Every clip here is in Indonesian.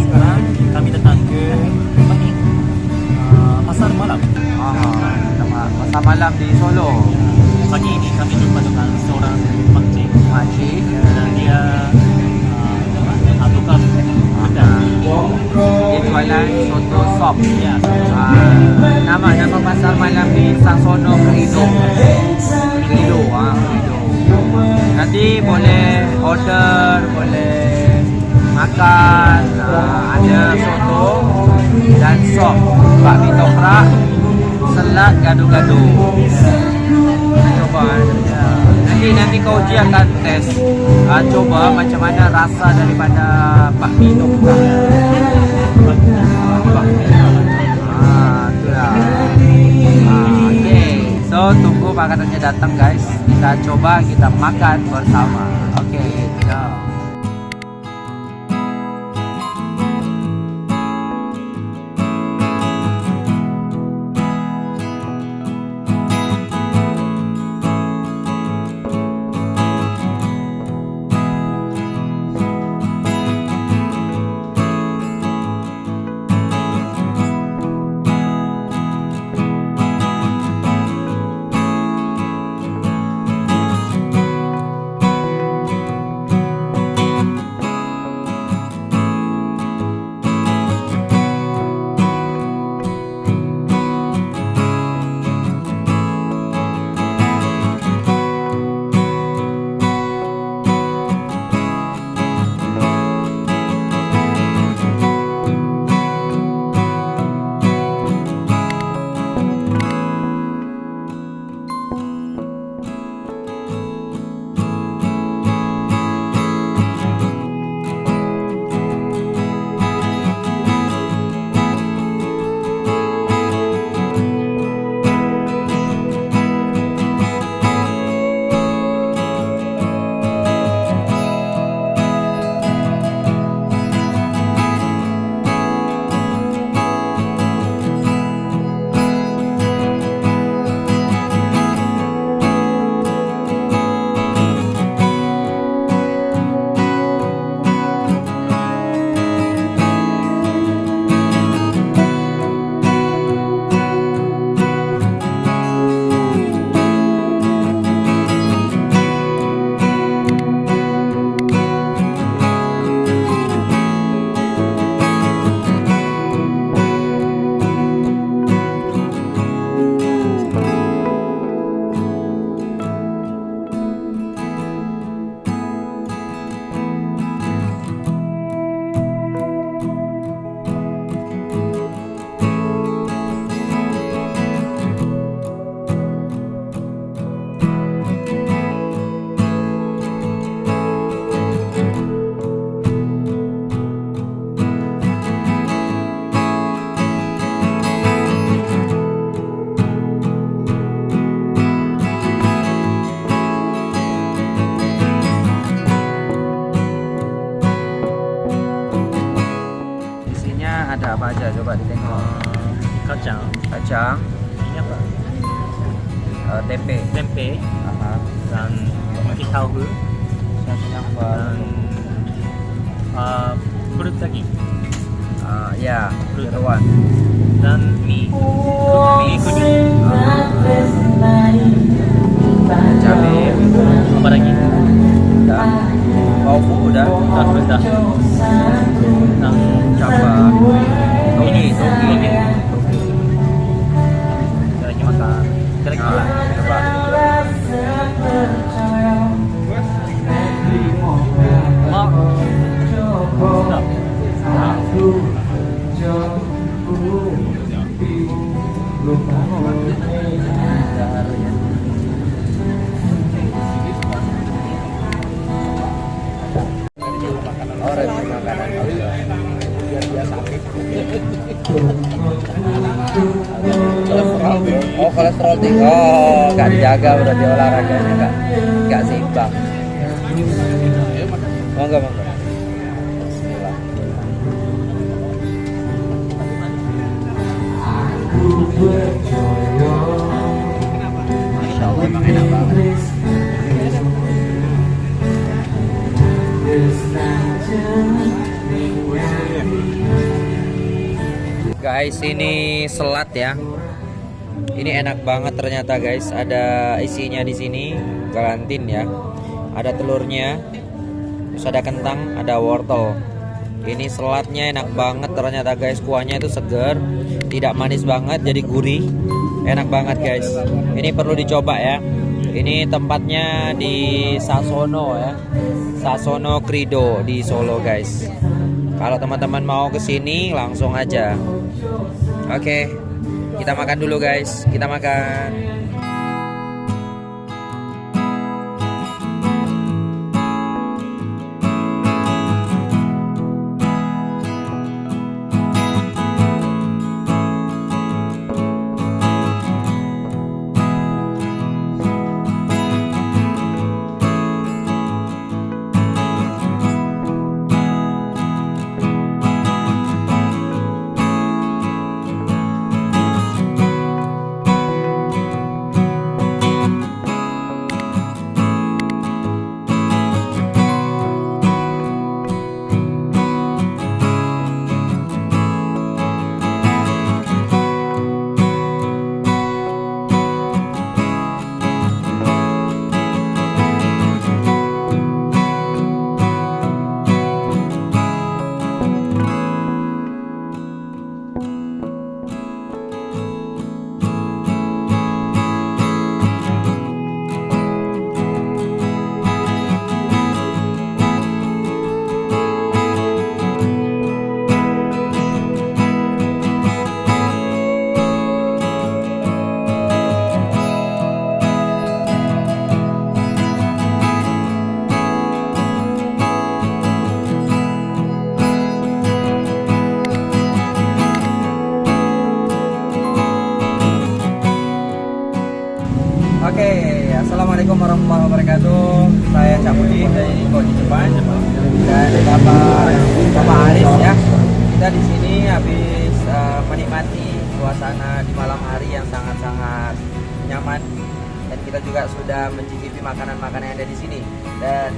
Sekarang kami datang ke apa ni? Uh, pasar malam. Ah, sama pasar malam di Solo. Pagi ini kami jumpa dengan seorang makcik Makcik. dan dia uh, apa tukang pedang. Dia jualan soto sop. Ya, Ah, nama nama pasar malam di Sangsono Kerido. Kerido, ah, Kerido. Nanti boleh order, boleh makan, ah, ada soto dan sop, bakmi toprak, selat gado-gado. Coba. Ya. Nanti nanti kau uji akan test, ah, coba macam mana rasa daripada bakmi toprak. Ah. Ah. So tunggu makanannya datang guys. Kita coba kita makan bersama. Kacang. Kacang, Ini apa? uh, tempe, Tempe Aha. dan roti tahu dan uh, perut daging uh, ya, jeruan. dan mie. Mie kuning. kolesterol tinggi. Oh nggak dijaga berarti olahraganya nggak nggak seimbang. Monggo monggo. Guys ini selat ya. Ini enak banget ternyata guys. Ada isinya di sini, garantin ya. Ada telurnya, terus ada kentang, ada wortel. Ini selatnya enak banget ternyata guys. Kuahnya itu segar, tidak manis banget, jadi gurih. Enak banget guys. Ini perlu dicoba ya. Ini tempatnya di Sasono ya. Sasono Krido di Solo guys. Kalau teman-teman mau ke sini langsung aja. Oke. Kita makan dulu guys. Kita makan. Bapak Aris ya. Kita di sini habis eh, menikmati suasana di malam hari yang sangat-sangat nyaman. Dan kita juga sudah mencicipi makanan-makanan yang ada di sini. Dan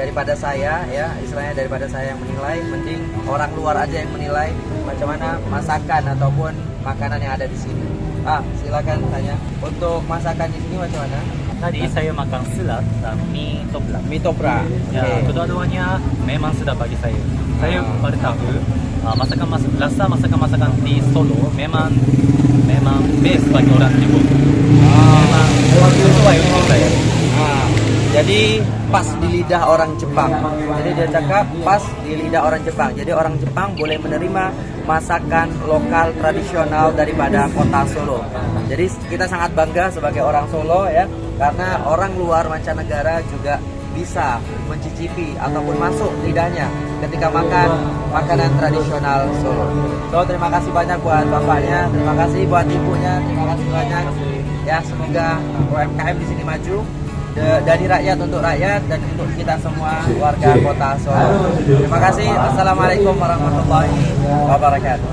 daripada saya ya istilahnya daripada saya yang menilai mending orang luar aja yang menilai macam mana masakan ataupun makanan yang ada di sini. Ah silakan tanya. Untuk masakan di sini macam mana Tadi saya makan selat dan mie toprak. mie topra Ya, kedua-duanya memang sudah bagi saya. Saya Ah. baru tahu uh, masakan mas rasa masakan-masakan di Solo memang memang best bagi orang Timur. Memang sesuai untuk saya. Jadi pas di lidah orang Jepang. Jadi dia cakap pas di lidah orang Jepang. Jadi orang Jepang boleh menerima masakan lokal tradisional daripada kota Solo. Jadi kita sangat bangga sebagai orang Solo ya, karena orang luar mancanegara juga bisa mencicipi ataupun masuk lidahnya ketika makan makanan tradisional Solo. So terima kasih banyak buat bapaknya, terima kasih buat ibunya, terima kasih banyak. Ya semoga UMKM di sini maju dari rakyat untuk rakyat dan untuk kita semua warga kota Solo. Terima kasih. Assalamualaikum warahmatullahi wabarakatuh.